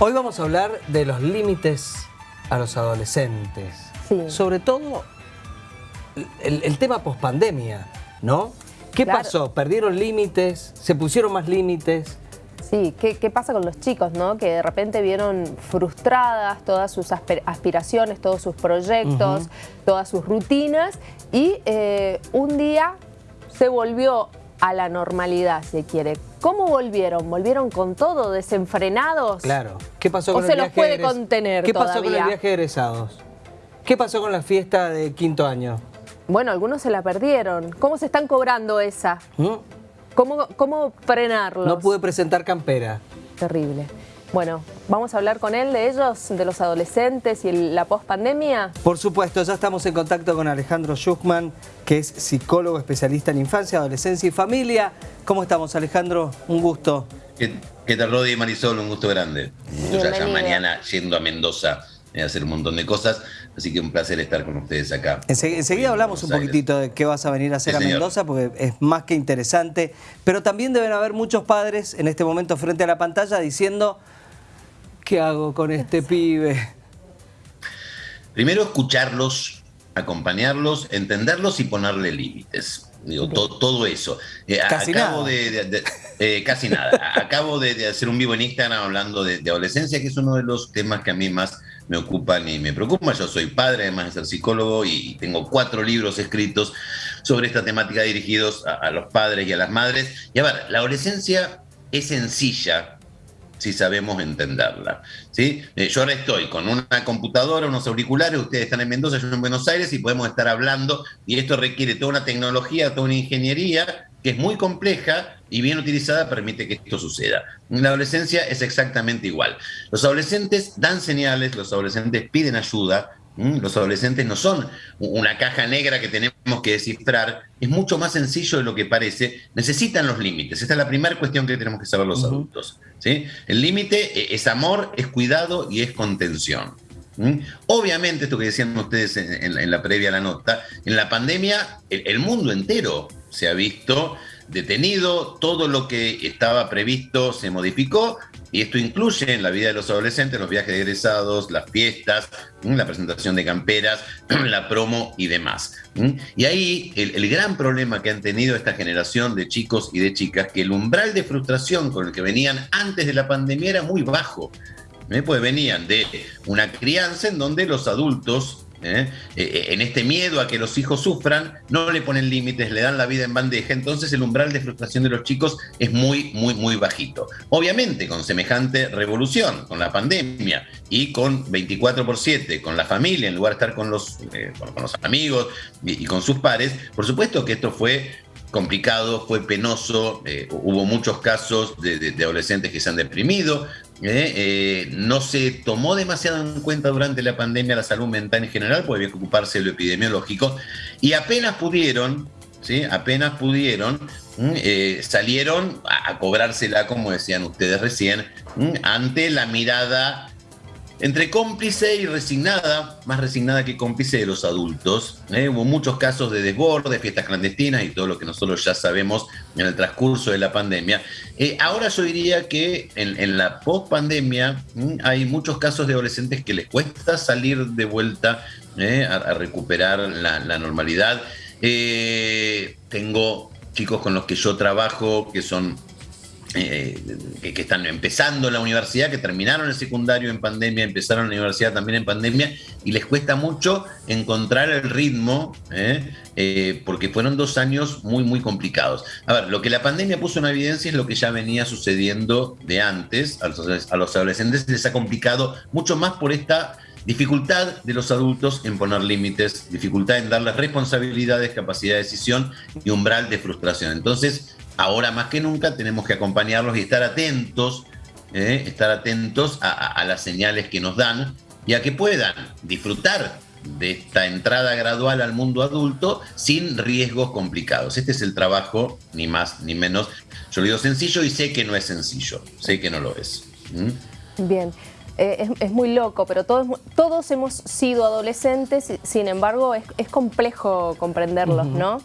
Hoy vamos a hablar de los límites a los adolescentes. Sí. Sobre todo el, el tema pospandemia, ¿no? ¿Qué Claro. pasó? ¿Perdieron límites? ¿Se pusieron más límites? Sí, ¿qué, qué pasa con los chicos, no? Que de repente vieron frustradas todas sus aspiraciones, todos sus proyectos, todas sus rutinas y eh, un día se volvió a la normalidad, si quiere. ¿Cómo volvieron? ¿Volvieron con todo, desenfrenados? Claro. ¿Qué pasó ¿O con se el los viaje puede egres- contener ¿Qué pasó con el viaje de egresados? ¿Qué pasó con la fiesta de quinto año? Bueno, algunos se la perdieron. ¿Cómo se están cobrando esa? ¿Mm? ¿Cómo, cómo frenarlos? No pude presentar campera. Terrible. Bueno, vamos a hablar con él de ellos, de los adolescentes y el- la pospandemia. Por supuesto, ya estamos en contacto con Alejandro Schuchman, que es psicólogo especialista en infancia, adolescencia y familia. ¿Cómo estamos, Alejandro? Un gusto. ¿Qué, qué tal, Rodi y Marisol? Un gusto grande. Yo ya, ya mañana yendo a Mendoza eh, a hacer un montón de cosas, así que un placer estar con ustedes acá. Ense- enseguida en hablamos un poquitito de qué vas a venir a hacer Sí, a señor. Mendoza, porque es más que interesante. Pero también deben haber muchos padres en este momento frente a la pantalla diciendo, ¿qué hago con este pibe? Primero, escucharlos, acompañarlos, entenderlos y ponerle límites. Digo, to- todo eso. Eh, Casi acabo nada. de, de- de- eh, casi nada. A- Acabo de, de hacer un vivo en Instagram hablando de, de adolescencia, que es uno de los temas que a mí más me ocupan y me preocupan. Yo soy padre, además de ser psicólogo, y tengo cuatro libros escritos sobre esta temática dirigidos a, a los padres y a las madres. Y a ver, la adolescencia es sencilla si sabemos entenderla. ¿sí? Eh, yo ahora estoy con una computadora, unos auriculares, ustedes están en Mendoza, yo en Buenos Aires y podemos estar hablando y esto requiere toda una tecnología, toda una ingeniería que es muy compleja y bien utilizada permite que esto suceda. En la adolescencia es exactamente igual. Los adolescentes dan señales, los adolescentes piden ayuda, los adolescentes no son una caja negra que tenemos que descifrar, es mucho más sencillo de lo que parece, necesitan los límites. Esta es la primera cuestión que tenemos que saber los adultos. ¿Sí? El límite eh, es amor, es cuidado y es contención. Obviamente, esto que decían ustedes en, la previa a la nota, en la pandemia el mundo entero se ha visto detenido, todo lo que estaba previsto se modificó y esto incluye en la vida de los adolescentes los viajes de egresados, las fiestas, la presentación de camperas, la promo y demás. Y ahí el, gran problema que han tenido esta generación de chicos y de chicas, que el umbral de frustración con el que venían antes de la pandemia era muy bajo. Pues venían de una crianza en donde los adultos, ¿eh? Eh, en este miedo a que los hijos sufran, no le ponen límites, le dan la vida en bandeja, entonces el umbral de frustración de los chicos es muy, muy, muy bajito. Obviamente, con semejante revolución, con la pandemia y con 24 por 7, con la familia, en lugar de estar con los, eh, con, los amigos y, con sus pares, por supuesto que esto fue complicado, fue penoso, eh, hubo muchos casos de adolescentes que se han deprimido, eh, eh, no se tomó demasiado en cuenta durante la pandemia la salud mental en general, porque había que ocuparse de lo epidemiológico, y apenas pudieron, ¿sí? apenas pudieron, eh, salieron a, a cobrársela, como decían ustedes recién, ante la mirada entre cómplice y resignada, más resignada que cómplice de los adultos. ¿eh? Hubo muchos casos de desborde, fiestas clandestinas y todo lo que nosotros ya sabemos en el transcurso de la pandemia. Eh, ahora yo diría que en, la post-pandemia hay muchos casos de adolescentes que les cuesta salir de vuelta ¿eh? a, a recuperar la, la normalidad. Eh, tengo chicos con los que yo trabajo que son eh, que, están empezando la universidad, que terminaron el secundario en pandemia, empezaron la universidad también en pandemia, y les cuesta mucho encontrar el ritmo, ¿eh? Eh, porque fueron dos años muy, muy complicados. A ver, lo que la pandemia puso en evidencia es lo que ya venía sucediendo de antes, a los, a los adolescentes les ha complicado mucho más por esta dificultad de los adultos en poner límites, dificultad en darles responsabilidades, capacidad de decisión y umbral de frustración. Entonces, ahora más que nunca tenemos que acompañarlos y estar atentos, ¿eh? estar atentos a, a- a las señales que nos dan y a que puedan disfrutar de esta entrada gradual al mundo adulto sin riesgos complicados. Este es el trabajo, ni más ni menos. Yo lo digo sencillo y sé que no es sencillo, sé que no lo es. ¿Mm? Bien. Eh, es, es muy loco, pero todos, todos hemos sido adolescentes, sin embargo es, es complejo comprenderlos, ¿no?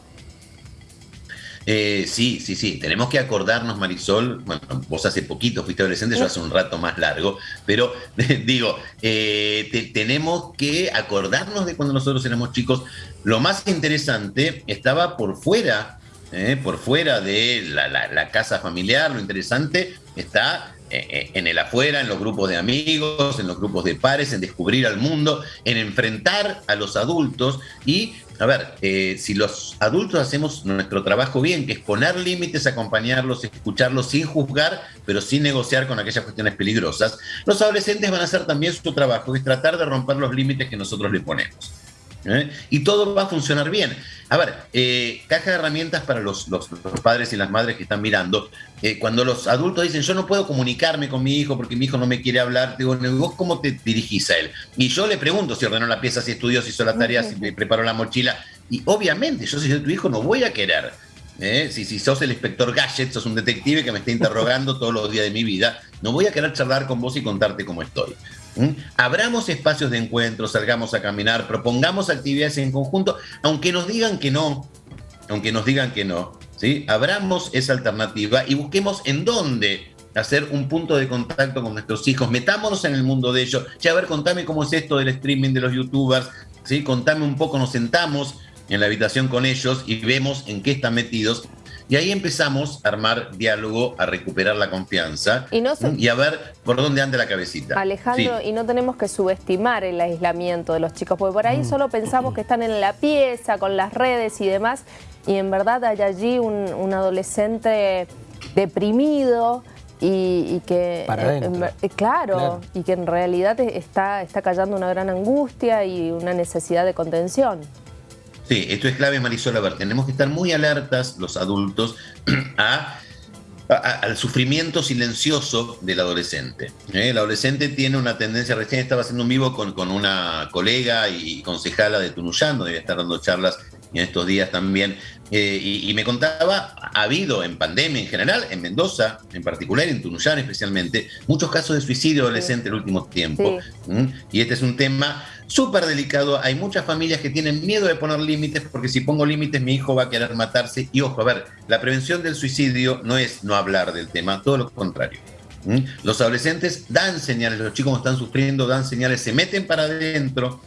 Eh, sí, sí, sí. Tenemos que acordarnos, Marisol. Bueno, vos hace poquito fuiste adolescente, yo hace un rato más largo. Pero digo, eh, tenemos que acordarnos de cuando nosotros éramos chicos. Lo más interesante estaba por fuera, eh, por fuera de la, casa familiar. Lo interesante está en el afuera, en los grupos de amigos, en los grupos de pares, en descubrir al mundo, en enfrentar a los adultos y a ver, eh, si los adultos hacemos nuestro trabajo bien, que es poner límites, acompañarlos, escucharlos sin juzgar, pero sin negociar con aquellas cuestiones peligrosas, los adolescentes van a hacer también su trabajo, que es tratar de romper los límites que nosotros le ponemos. ¿Eh? Y todo va a funcionar bien. A ver, eh, caja de herramientas para los, padres y las madres que están mirando. Eh, cuando los adultos dicen, yo no puedo comunicarme con mi hijo porque mi hijo no me quiere hablar, digo, ¿vos cómo te dirigís a él? Y yo le pregunto si ordenó la pieza, si estudió, si hizo la tarea, si preparó la mochila. Y obviamente, yo si soy tu hijo no voy a querer. Si, si sos el inspector Gadget, sos un detective que me está interrogando todos los días de mi vida, no voy a querer charlar con vos y contarte cómo estoy. Abramos espacios de encuentro, salgamos a caminar, propongamos actividades en conjunto, aunque nos digan que no, aunque nos digan que no, ¿sí? Abramos esa alternativa y busquemos en dónde hacer un punto de contacto con nuestros hijos, metámonos en el mundo de ellos, ya a ver, contame cómo es esto del streaming de los youtubers, ¿sí? Contame un poco, nos sentamos en la habitación con ellos y vemos en qué están metidos y ahí empezamos a armar diálogo, a recuperar la confianza y, a ver por dónde anda la cabecita. Alejandro, y no tenemos que subestimar el aislamiento de los chicos, porque por ahí mm. solo pensamos que están en la pieza, con las redes y demás, y en verdad hay allí un, adolescente deprimido, y, que eh, claro, y que en realidad está, está callando una gran angustia y una necesidad de contención. Sí, esto es clave, Marisol. A ver, tenemos que estar muy alertas los adultos al sufrimiento silencioso del adolescente. ¿eh? El adolescente tiene una tendencia, recién estaba haciendo un vivo con, con una colega y concejala de Tunuyán, donde estar dando charlas en estos días también, eh, y, me contaba, ha habido en pandemia en general, en Mendoza en particular, en Tunuyán especialmente, muchos casos de suicidio adolescente en el último tiempo. Y este es un tema súper delicado. Hay muchas familias que tienen miedo de poner límites porque si pongo límites mi hijo va a querer matarse. Y ojo, a ver, la prevención del suicidio no es no hablar del tema, todo lo contrario. Los adolescentes dan señales, los chicos están sufriendo, dan señales, se meten para adentro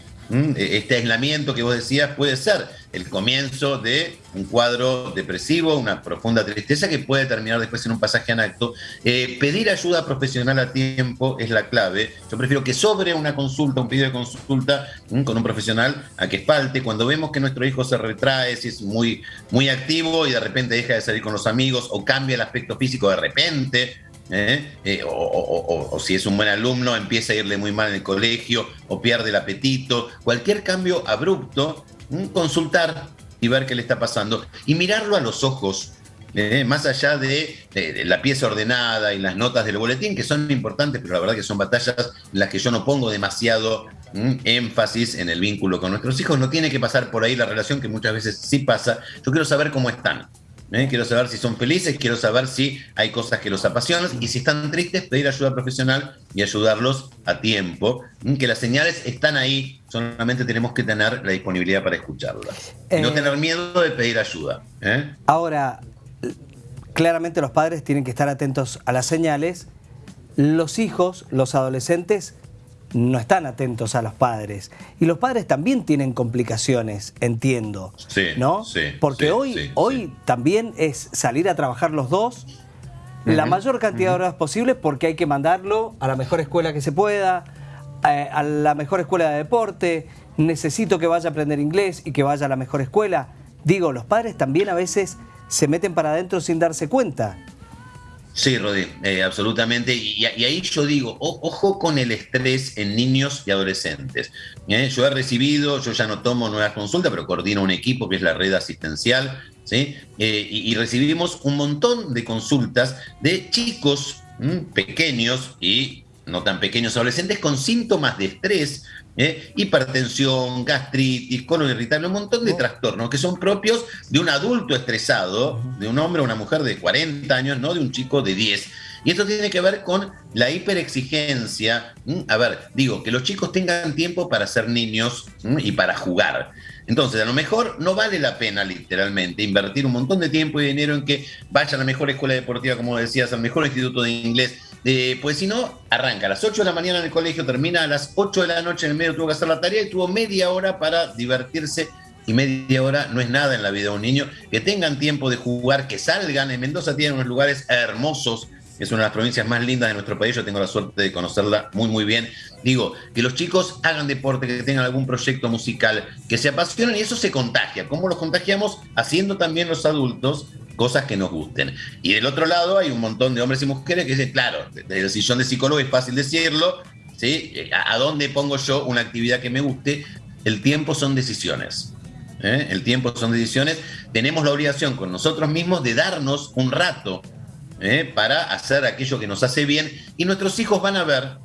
este aislamiento que vos decías puede ser el comienzo de un cuadro depresivo, una profunda tristeza que puede terminar después en un pasaje en acto. Eh, pedir ayuda profesional a tiempo es la clave. Yo prefiero que sobre una consulta, un pedido de consulta mm, con un profesional a que falte. Cuando vemos que nuestro hijo se retrae, si es muy, muy activo y de repente deja de salir con los amigos o cambia el aspecto físico de repente, ¿eh? Eh, o, si es un buen alumno empieza a irle muy mal en el colegio o pierde el apetito, cualquier cambio abrupto, consultar y ver qué le está pasando y mirarlo a los ojos. ¿eh? más allá de, la pieza ordenada y las notas del boletín, que son importantes, pero la verdad que son batallas en las que yo no pongo demasiado énfasis en el vínculo con nuestros hijos, no tiene que pasar por ahí la relación que muchas veces sí pasa. Yo quiero saber cómo están. ¿Eh? Quiero saber si son felices, quiero saber si hay cosas que los apasionan y si están tristes, pedir ayuda profesional y ayudarlos a tiempo. Que las señales están ahí, solamente tenemos que tener la disponibilidad para escucharlas. no eh, tener miedo de pedir ayuda. ¿eh? Ahora, claramente los padres tienen que estar atentos a las señales. Los hijos, los adolescentes, no están atentos a los padres. Y los padres también tienen complicaciones, entiendo. Sí, ¿no? Sí, Porque hoy, hoy también es salir a trabajar los dos la mayor cantidad de horas posibles porque hay que mandarlo a la mejor escuela que se pueda, eh, a la mejor escuela de deporte, necesito que vaya a aprender inglés y que vaya a la mejor escuela. Digo, los padres también a veces se meten para adentro sin darse cuenta. Sí, Rodri, eh, absolutamente. Y, ahí yo digo, ojo con el estrés en niños y adolescentes. ¿eh? yo he recibido, yo ya no tomo nuevas consultas, pero coordino un equipo que es la red asistencial, ¿sí? Eh, y, recibimos un montón de consultas de chicos pequeños y no tan pequeños adolescentes con síntomas de estrés ¿eh? hipertensión, gastritis, colon irritable, un montón de trastornos que son propios de un adulto estresado, de un hombre o una mujer de 40 años, no de un chico de 10. Y esto tiene que ver con la hiperexigencia. A ver, digo, que los chicos tengan tiempo para ser niños y para jugar. Entonces, a lo mejor no vale la pena literalmente invertir un montón de tiempo y dinero en que vaya a la mejor escuela deportiva, como decías, al mejor instituto de inglés. Pues si no, arranca a las 8 de la mañana en el colegio, termina a las 8 de la noche en el medio, tuvo que hacer la tarea y tuvo media hora para divertirse y media hora no es nada en la vida de un niño. Que tengan tiempo de jugar, que salgan. En Mendoza tienen unos lugares hermosos. Es una de las provincias más lindas de nuestro país. Yo tengo la suerte de conocerla muy, muy bien. Digo, que los chicos hagan deporte, que tengan algún proyecto musical, que se apasionen y eso se contagia. ¿Cómo los contagiamos? Haciendo también los adultos cosas que nos gusten. Y del otro lado hay un montón de hombres y mujeres que dicen, claro, desde el sillón de psicólogo es fácil decirlo, ¿sí? ¿A dónde pongo yo una actividad que me guste? El tiempo son decisiones. ¿eh? el tiempo son decisiones, tenemos la obligación con nosotros mismos de darnos un rato ¿eh? para hacer aquello que nos hace bien y nuestros hijos van a ver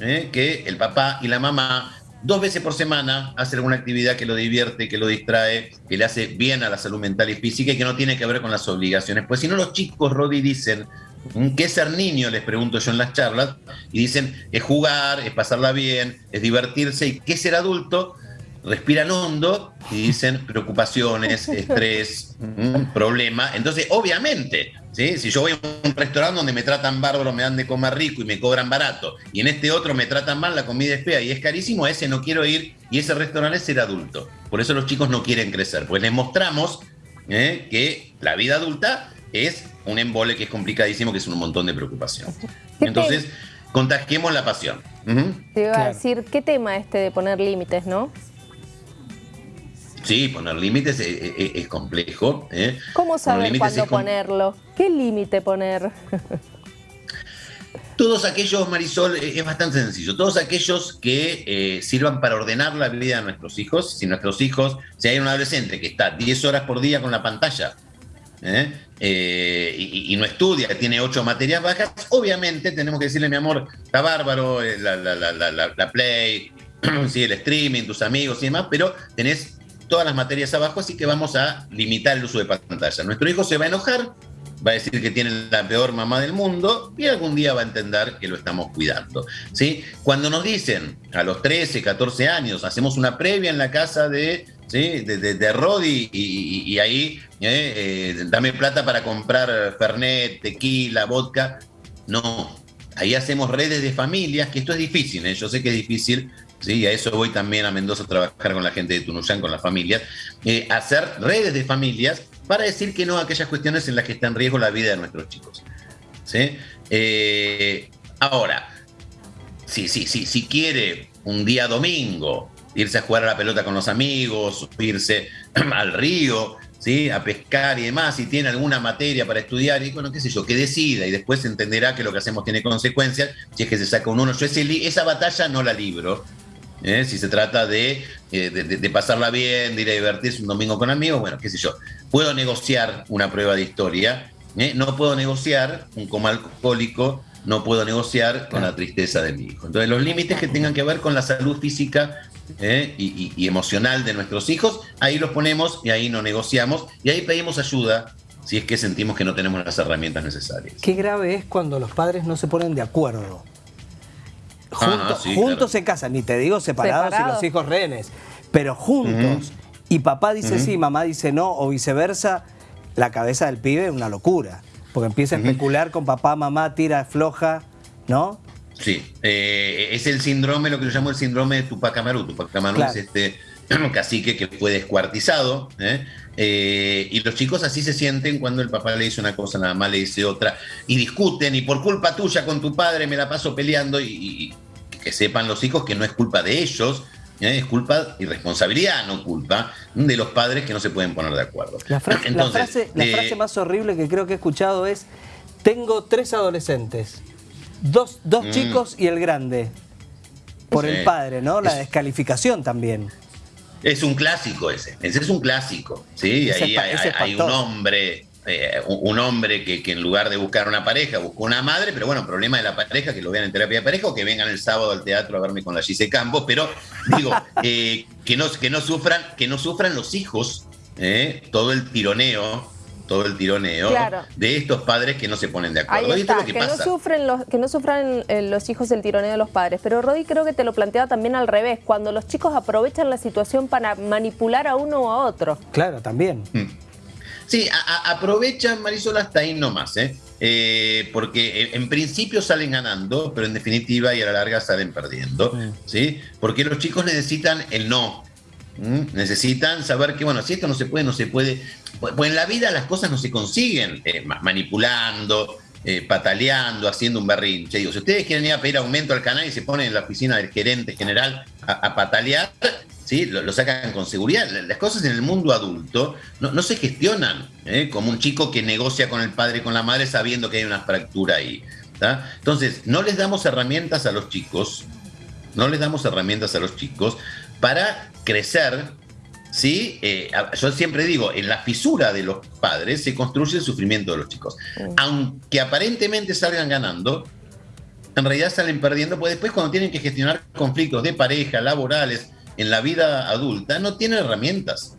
¿eh? que el papá y la mamá dos veces por semana hacen alguna actividad que lo divierte, que lo distrae, que le hace bien a la salud mental y física y que no tiene que ver con las obligaciones. Pues si no los chicos, Rodi, dicen, ¿qué es ser niño? Les pregunto yo en las charlas, y dicen, es jugar, es pasarla bien, es divertirse, y ¿qué es ser adulto? Respiran hondo y dicen preocupaciones, estrés, problema. Entonces, obviamente, ¿sí? si yo voy a un restaurante donde me tratan bárbaro, me dan de comer rico y me cobran barato, y en este otro me tratan mal, la comida es fea y es carísimo, a ese no quiero ir y ese restaurante es ser adulto. Por eso los chicos no quieren crecer, pues les mostramos ¿eh? que la vida adulta es un embole que es complicadísimo, que es un montón de preocupación. Entonces, contagiemos la pasión. Te iba a decir, ¿qué tema este de poner límites, no? Sí, poner límites es, complejo. ¿eh? ¿Cómo saber cuándo ponerlo? ¿Qué límite poner? Todos aquellos, Marisol, eh, es bastante sencillo. Todos aquellos que eh, sirvan para ordenar la vida de nuestros hijos. Si nuestros hijos, si hay un adolescente que está 10 horas por día con la pantalla y, no estudia, tiene 8 materias bajas, obviamente tenemos que decirle, mi amor, está bárbaro, la, la play, sí, el streaming, tus amigos y demás, pero tenés todas las materias abajo, así que vamos a limitar el uso de pantalla. Nuestro hijo se va a enojar, va a decir que tiene la peor mamá del mundo y algún día va a entender que lo estamos cuidando. ¿sí? Cuando nos dicen a los 13, 14 años, hacemos una previa en la casa de, ¿sí? de, Rodi y, ahí eh, eh, dame plata para comprar Fernet, tequila, vodka. No, ahí hacemos redes de familias, que esto es difícil, ¿eh? yo sé que es difícil, ¿sí? a eso voy también a Mendoza a trabajar con la gente de Tunuyán, con las familias, eh, hacer redes de familias para decir que no a aquellas cuestiones en las que está en riesgo la vida de nuestros chicos. ¿sí? Eh, ahora, si, sí, sí, si quiere un día domingo irse a jugar a la pelota con los amigos, irse al río, ¿sí? a pescar y demás, si tiene alguna materia para estudiar, y bueno, qué sé yo, que decida y después entenderá que lo que hacemos tiene consecuencias, si es que se saca un uno. Yo esa batalla no la libro, ¿eh? si se trata eh, de, de, pasarla bien, de ir a divertirse un domingo con amigos, bueno, qué sé yo, puedo negociar una prueba de historia, ¿eh? no puedo negociar un coma alcohólico, no puedo negociar con la tristeza de mi hijo. Entonces los límites que tengan que ver con la salud física y, y, emocional de nuestros hijos, ahí los ponemos y ahí no negociamos y ahí pedimos ayuda si es que sentimos que no tenemos las herramientas necesarias. Qué grave es cuando los padres no se ponen de acuerdo. Ah, juntos se casan, ni te digo separados, y los hijos rehenes, pero juntos. Y papá dice sí, mamá dice no, o viceversa, la cabeza del pibe es una locura. Porque empieza a especular con papá, mamá, tira, floja, ¿no? Sí, eh, es el síndrome, lo que yo llamo el síndrome de Tupac Amaru. Tupac Amaru es este cacique que fue descuartizado. ¿eh? Eh, y los chicos así se sienten cuando el papá le dice una cosa, la mamá le dice otra, y discuten, y por culpa tuya con tu padre me la paso peleando, y, que sepan los hijos que no es culpa de ellos, ¿eh? es culpa y responsabilidad, no culpa, de los padres que no se pueden poner de acuerdo. La, frase, la frase, más horrible que creo que he escuchado es, tengo tres adolescentes, dos, dos mm. chicos y el grande, por el padre, ¿no? La descalificación también. Es un clásico ese, ese es un clásico, ¿sí? Ahí hay, un hombre, eh, un hombre que, en lugar de buscar una pareja, buscó una madre, pero bueno, problema de la pareja, que lo vean en terapia de pareja o que vengan el sábado al teatro a verme con la Gise Campos, pero digo, eh, que, no, que, no sufran, que no sufran los hijos, eh, todo el tironeo todo el tironeo de estos padres que no se ponen de acuerdo. Ahí está, que, no sufren los, que no sufran eh, los hijos el tironeo de los padres. Pero Rodi creo que te lo planteaba también al revés, cuando los chicos aprovechan la situación para manipular a uno o a otro. Claro, también. Mm. Sí, aprovechan, Marisol, hasta ahí nomás, ¿eh? ¿eh? porque en principio salen ganando, pero en definitiva y a la larga salen perdiendo. ¿sí? Porque los chicos necesitan el no, necesitan saber que, bueno, si esto no se puede, no se puede. Pues, en la vida las cosas no se consiguen eh, manipulando, eh, pataleando, haciendo un berrinche. Digo, si ustedes quieren ir a pedir aumento al canal y se ponen en la oficina del gerente general a, patalear, ¿sí? Lo, sacan con seguridad. Las cosas en el mundo adulto no, se gestionan ¿eh? como un chico que negocia con el padre y con la madre sabiendo que hay una fractura ahí. Entonces, no les damos herramientas a los chicos, no les damos herramientas a los chicos para crecer ¿sí? Eh, yo siempre digo, en la fisura de los padres se construye el sufrimiento de los chicos. Aunque aparentemente salgan ganando, en realidad salen perdiendo, pues después cuando tienen que gestionar conflictos de pareja, laborales, en la vida adulta, no tienen herramientas.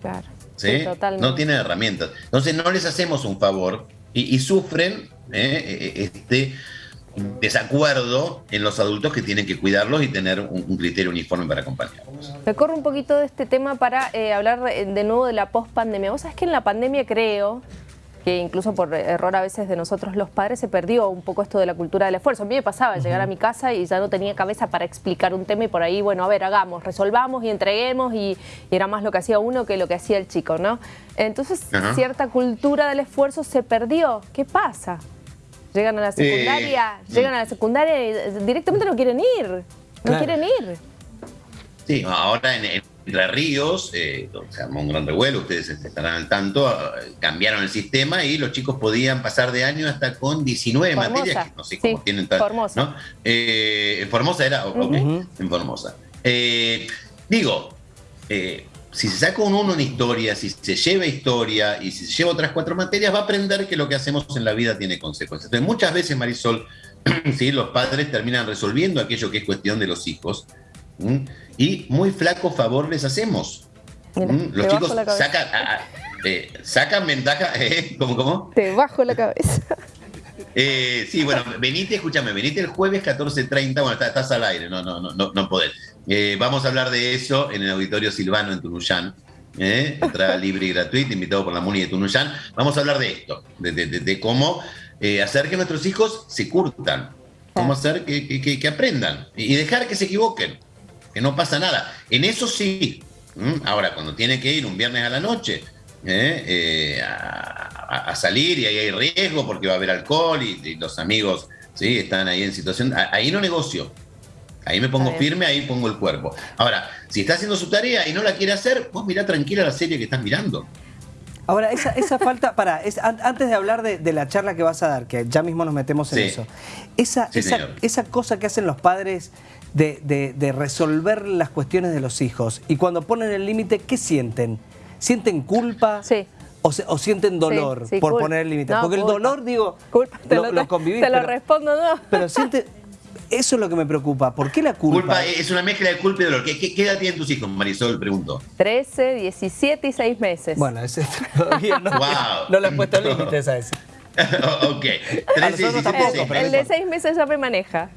Claro. ¿sí? no tienen herramientas. Entonces no les hacemos un favor y, sufren ¿eh? E, e, este desacuerdo en los adultos que tienen que cuidarlos y tener un, criterio uniforme para acompañarlos. Me corro un poquito de este tema para eh, hablar de nuevo de la post-pandemia. Vos sabés que en la pandemia creo que incluso por error a veces de nosotros los padres se perdió un poco esto de la cultura del esfuerzo. A mí me pasaba llegar a mi casa y ya no tenía cabeza para explicar un tema y por ahí, bueno, a ver, hagamos, resolvamos y entreguemos y, era más lo que hacía uno que lo que hacía el chico, ¿no? Entonces cierta cultura del esfuerzo se perdió. ¿Qué pasa? Llegan a la secundaria, eh, llegan a la secundaria y directamente no quieren ir. No quieren ir. Sí, ahora en, Entre Ríos eh, se armó un gran revuelo, ustedes estarán al tanto, eh, cambiaron el sistema y los chicos podían pasar de año hasta con 19 materias, que no sé cómo tienen tal. Formosa. en Formosa era, ok, en Formosa. digo, si se saca un uno en historia, si se lleva historia y si se lleva otras cuatro materias, va a aprender que lo que hacemos en la vida tiene consecuencias. Entonces, muchas veces, Marisol, ¿sí? los padres terminan resolviendo aquello que es cuestión de los hijos y muy flaco favor les hacemos. Los chicos sacan, eh, sacan ventaja, ¿eh? ¿Cómo, cómo? Te bajo la cabeza. Eh, sí, bueno, venite, escúchame, venite el jueves 14.30, bueno, estás, al aire, no, no, no, no podés. Eh, vamos a hablar de eso en el Auditorio Silvano en Tunuyán. ¿eh? Entrada libre y gratuita, invitado por la MUNI de Tunuyán. Vamos a hablar de esto, de, cómo eh, hacer que nuestros hijos se curtan, cómo hacer que, aprendan y dejar que se equivoquen, que no pasa nada. En eso sí. Ahora, cuando tiene que ir un viernes a la noche a, salir y ahí hay riesgo porque va a haber alcohol y, los amigos ¿sí? están ahí en situación, ahí no negocio. Ahí me pongo firme, ahí pongo el cuerpo. Ahora, si está haciendo su tarea y no la quiere hacer, vos mirá tranquila la serie que estás mirando. Ahora, esa, falta, para, antes de hablar de, la charla que vas a dar, que ya mismo nos metemos en eso, esa, esa, cosa que hacen los padres de, resolver las cuestiones de los hijos y cuando ponen el límite, ¿qué sienten? ¿Sienten culpa? Sí. O, sienten dolor por poner el límite. Porque el dolor, digo, te lo, lo, Te lo respondo, no. Pero siente, eso es lo que me preocupa. ¿Por qué la culpa? es una mezcla de culpa y dolor. ¿Qué, qué, edad tienen tus hijos, Marisol? Pregunto. 13, 17 y 6 meses. Bueno, ese todavía no, no le he puesto límites a ese. ok. 13, tampoco, el, de 6 meses ya me maneja.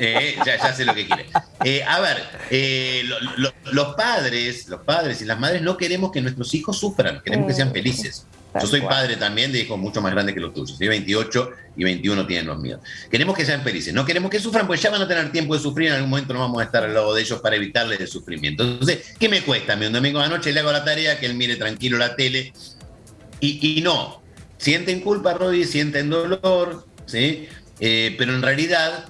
Eh, ya, ya, sé lo que quiere. Eh, a ver, eh, los padres, los padres y las madres no queremos que nuestros hijos sufran, queremos que sean mm. felices. Yo soy padre también de hijos mucho más grandes que los tuyos. 28 y 21 tienen los míos. Queremos que sean felices. No queremos que sufran, pues ya van a tener tiempo de sufrir. En algún momento no vamos a estar al lado de ellos para evitarles el sufrimiento. Entonces, ¿qué me cuesta? Un domingo de la noche le hago la tarea, que él mire tranquilo la tele. Y, no. Sienten culpa, Rodi, sienten dolor, ¿sí? Eh, pero en realidad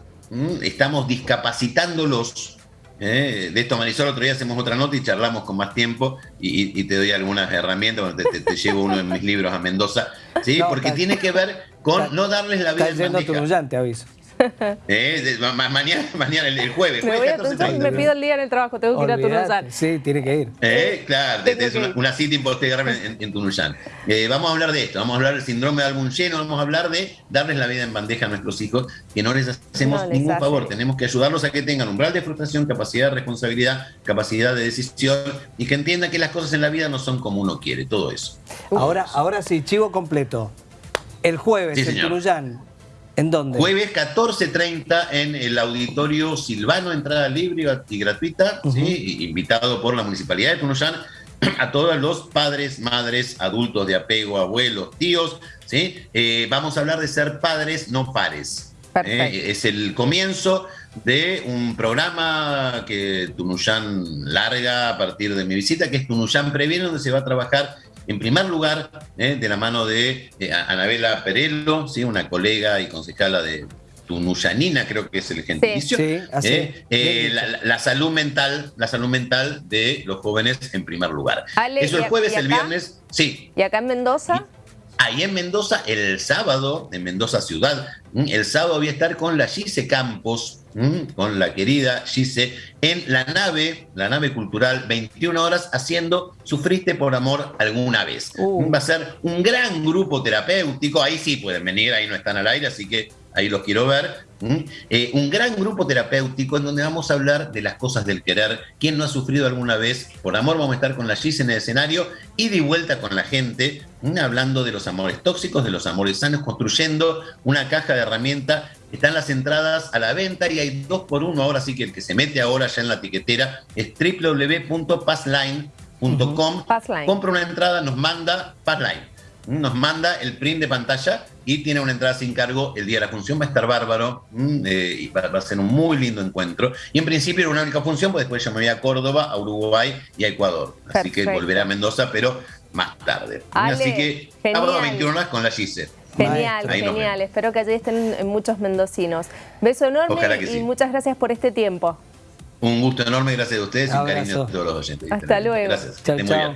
estamos discapacitándolos ¿eh? De esto, Marisol, otro día hacemos otra nota y charlamos con más tiempo y, te doy algunas herramientas, te, llevo uno de mis libros a Mendoza, ¿sí? porque tiene que ver con no darles la vida Está yendo tu aviso. Eh, mañana, mañana, el, jueves. Me, voy a me pido el día en el trabajo, tengo que ir a Tunuyán. Sí, tiene que ir. Eh, claro, es una, una, cita importante en, en Tunuyán. Eh, vamos a hablar de esto, vamos a hablar del síndrome de álbum lleno, vamos a hablar de darles la vida en bandeja a nuestros hijos, que no les hacemos ningún favor, tenemos que ayudarlos a que tengan umbral de frustración, capacidad de responsabilidad, capacidad de decisión y que entiendan que las cosas en la vida no son como uno quiere, todo eso. Ahora, ahora sí, chivo completo. El jueves en Tunuyán, ¿En dónde? Jueves 14.30 en el Auditorio Silvano, entrada libre y gratuita, invitado por la Municipalidad de Tunuyán a todos los padres, madres, adultos de apego, abuelos, tíos. ¿sí? Eh, vamos a hablar de ser padres, no pares. ¿eh? es el comienzo de un programa que Tunuyán larga a partir de mi visita, que es Tunuyán Previene, donde se va a trabajar en primer lugar, eh, de la mano de eh, Anabela Perello, ¿sí? una colega y concejala de Tunuyanina, creo que es el gentilicio, eh, la, salud mental, la salud mental de los jóvenes en primer lugar. Eso el jueves, el viernes, sí. ¿Y acá en Mendoza? Ahí en Mendoza, el sábado, en Mendoza ciudad, el sábado voy a estar con la Gise Campos, con la querida Gise, en la nave, la nave cultural, 21 horas, haciendo Sufriste por amor alguna vez. Uh. Va a ser un gran grupo terapéutico, ahí sí pueden venir, ahí no están al aire, así que ahí los quiero ver. Eh, un gran grupo terapéutico en donde vamos a hablar de las cosas del querer. ¿Quién no ha sufrido alguna vez? Por amor vamos a estar con la Gise en el escenario y de vuelta con la gente, hablando de los amores tóxicos, de los amores sanos, construyendo una caja de herramientas están las entradas a la venta y hay dos por uno. Ahora sí que el que se mete ahora ya en la tiquetera es www.passline.com. Compra una entrada, nos manda Passline. Nos manda el print de pantalla y tiene una entrada sin cargo el día de la función. Va a estar bárbaro mm, eh, y va, a ser un muy lindo encuentro. Y en principio era una única función, pues después ya me voy a Córdoba, a Uruguay y a Ecuador. Así que volveré a Mendoza, pero más tarde. Así que sábado a 21 horas con la Gise. Genial, genial. Espero que allí estén muchos mendocinos. Beso enorme y muchas gracias por este tiempo. Un gusto enorme, gracias a ustedes y un cariño a todos los oyentes. Hasta luego. Gracias. Chau, chau.